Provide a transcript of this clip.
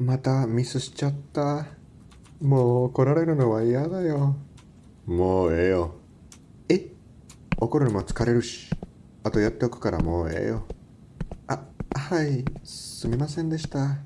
またミスしちゃった。もう怒られるのは嫌だよ。もうええよ。え？怒るのも疲れるし。あとやっておくからもうええよ。あ、はい。すみませんでした。